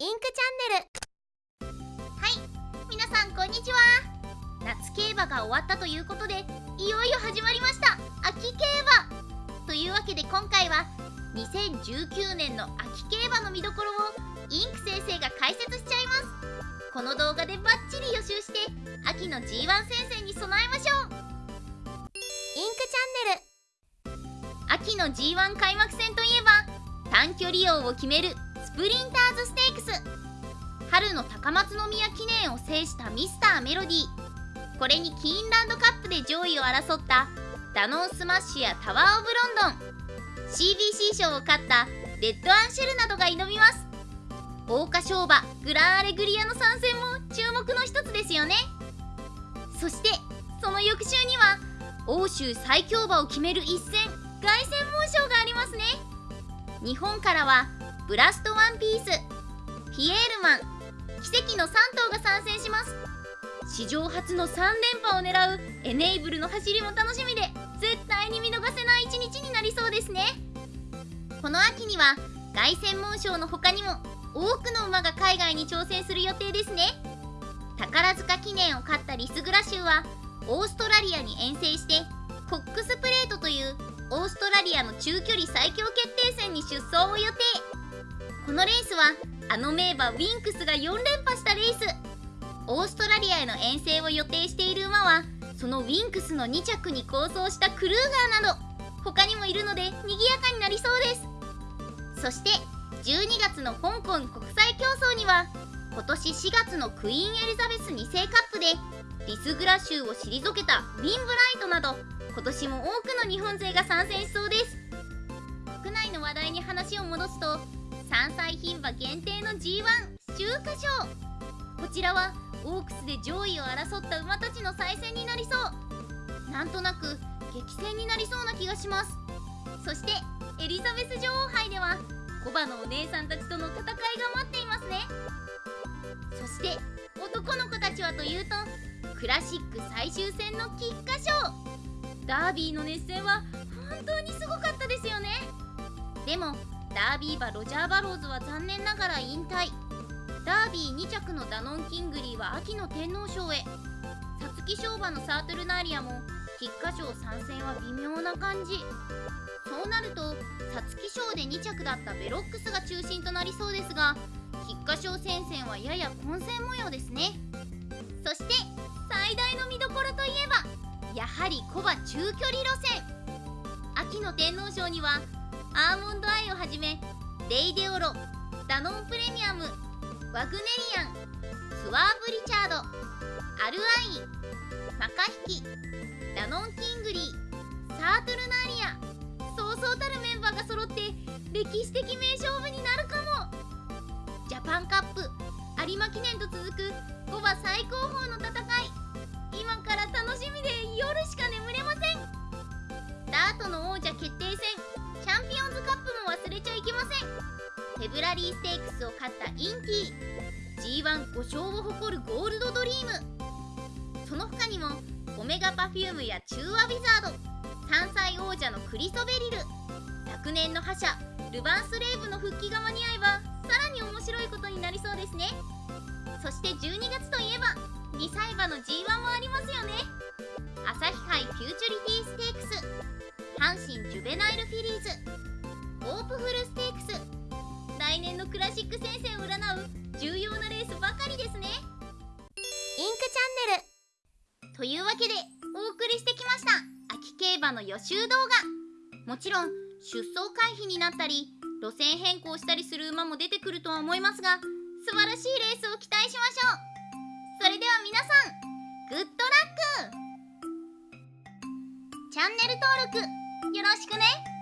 インクチャンネル。はい皆さんこんにちは。夏競馬が終わったということでいよいよ始まりました。秋競馬。というわけで今回は2019年の秋競馬の見どころをインク先生が解説しちゃいます。この動画でバッチリ予習して秋の G1 戦線に備えましょう。インクチャンネル。秋の G1 開幕戦といえば短距離王を決めるスプリンターズステークス。春の高松宮記念を制したミスターメロディー。これにキーンランドカップで上位を争ったダノンスマッシュやタワー・オブ・ロンドン。CBC 賞を勝ったレッドアンシェルなどが挑みます。桜花賞馬グランアレグリアの参戦も注目の一つですよね。そしてその翌週には欧州最強馬を決める一戦凱旋門賞がありますね。日本からはブラストワンピース。ピエールマン。奇跡の3頭が参戦します。史上初の3連覇を狙うエネイブルの走りも楽しみで絶対に見逃せない一日になりそうですね。この秋には凱旋門賞の他にも多くの馬が海外に挑戦する予定ですね。宝塚記念を勝ったリスグラ州はオーストラリアに遠征してコックスプレートというオーストラリアの中距離最強決定戦に出走を予定。このレースはあの名馬ウィンクスが4連覇したレース。オーストラリアへの遠征を予定している馬はそのウィンクスの2着に構想したクルーガーなど他にもいるので賑やかになりそうです。そして12月の香港国際競争には今年4月のクイーンエリザベス2世カップでリスグラ州を退けたウィンブライトなど今年も多くの日本勢が参戦しそうです。国内の話題に話を戻すと3歳牝馬限定の G1 秋華賞。こちらはオークスで上位を争った馬たちの再戦になりそう。なんとなく激戦になりそうな気がします。そしてエリザベス女王杯では古馬のお姉さんたちとの戦いが待っていますね。そして男の子たちはというとクラシック最終戦の菊花賞。ダービーの熱戦は本当にすごかったですよね。でもダービー馬ロジャーバローズは残念ながら引退。ダービー2着のダノンキングリーは秋の天皇賞へ。皐月賞馬のサートルナーリアも菊花賞参戦は微妙な感じ。そうなると皐月賞で2着だったベロックスが中心となりそうですが菊花賞戦線はやや混戦模様ですね。そして最大の見どころといえばやはりコバ中距離路線。秋の天皇賞にはアーモンドアイをはじめレイデオロダノンプレミアムワグネリアンスワーブ・リチャードアルアイマカヒキダノン・キングリーサートルナーリアそうそうたるメンバーが揃って歴史的名勝負になるかも。ジャパンカップ有馬記念と続く5馬最高峰の戦い。今から楽しみで夜リーステークスを勝ったインティ G15 勝を誇るゴールドドリーム。その他にもオメガパフュームやチュウワウィザード。3歳王者のクリソベリル。昨年の覇者ルヴァンスレーブの復帰が間に合えばさらに面白いことになりそうですね。そして12月といえば2歳馬の G1 もありますよね。朝日杯フューチュリティステークス。阪神ジュベナイルフィリーズ。オープフルステークス。来年のクラシック戦線を占う重要なレースばかりですね。インクチャンネル。というわけでお送りしてきました。秋競馬の予習動画。もちろん出走回避になったり路線変更したりする馬も出てくるとは思いますが素晴らしいレースを期待しましょう。それでは皆さんグッドラック。チャンネル登録よろしくね。